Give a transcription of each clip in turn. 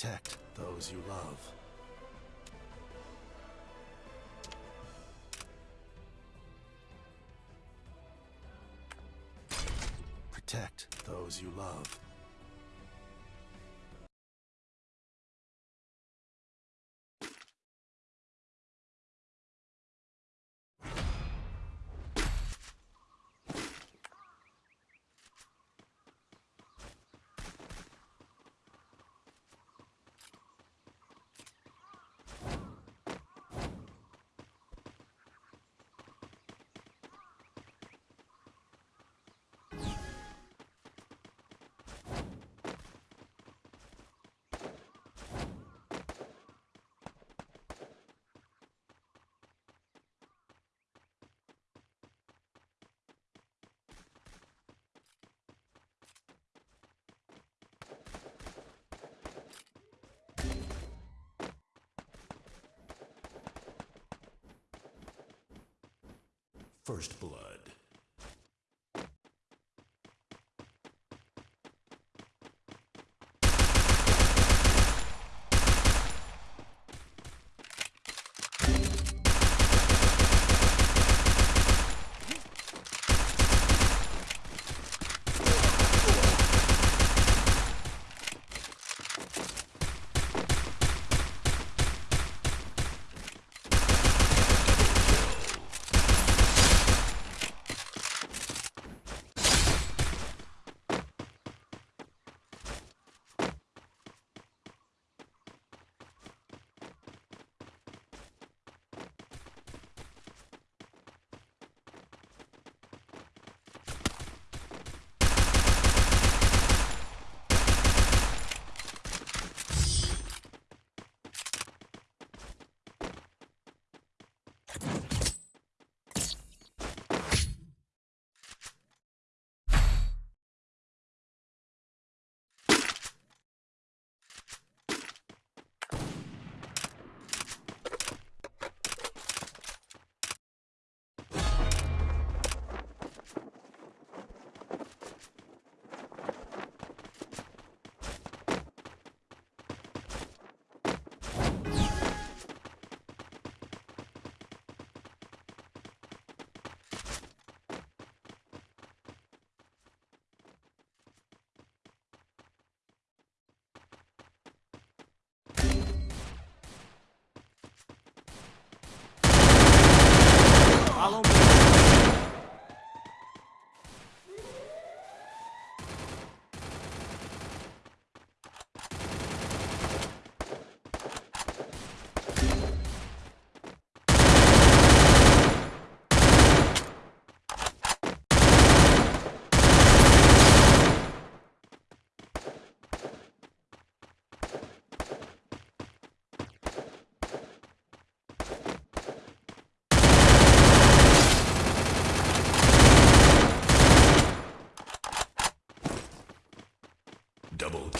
Protect those you love. Protect those you love. First Blood.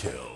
kill.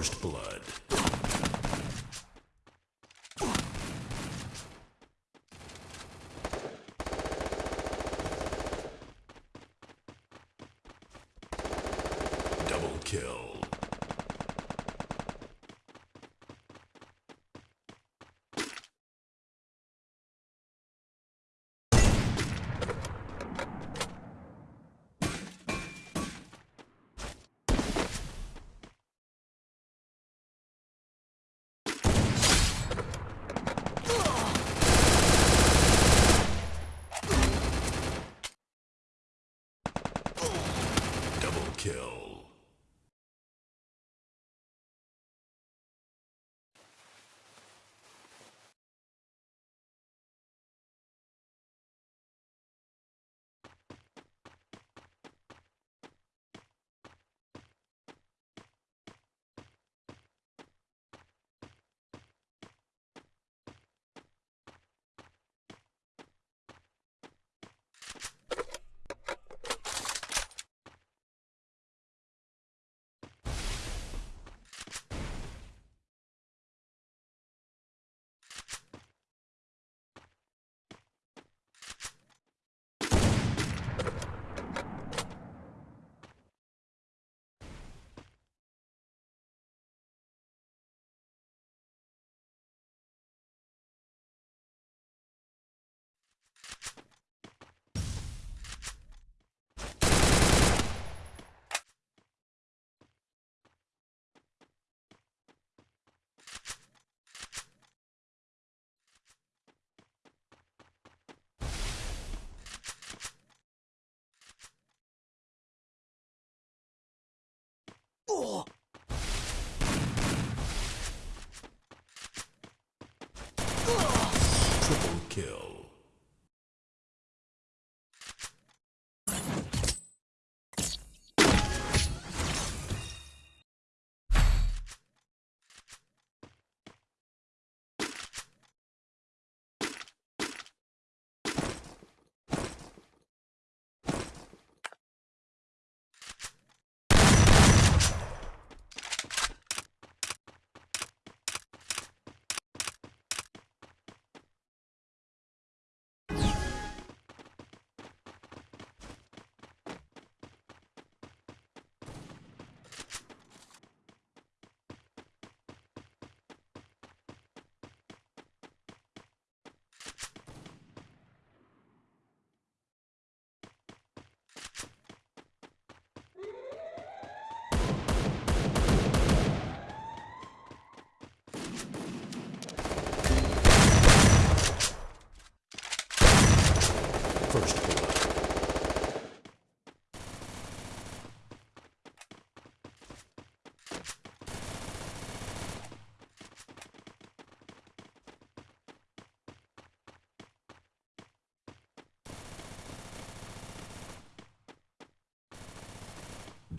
First blood. Double kill. Double kill. Triple kill. First blood.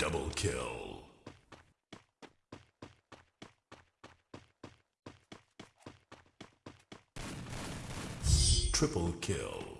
Double kill. Triple kill.